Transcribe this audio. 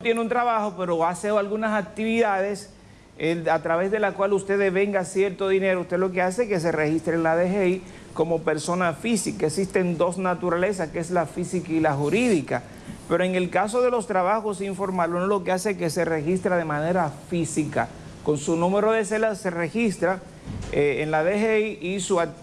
tiene un trabajo, pero hace algunas actividades a través de la cual usted devenga cierto dinero, usted lo que hace es que se registre en la DGI como persona física. Existen dos naturalezas, que es la física y la jurídica. Pero en el caso de los trabajos informales, uno lo que hace es que se registra de manera física. Con su número de celda se registra eh, en la DGI y su actividad.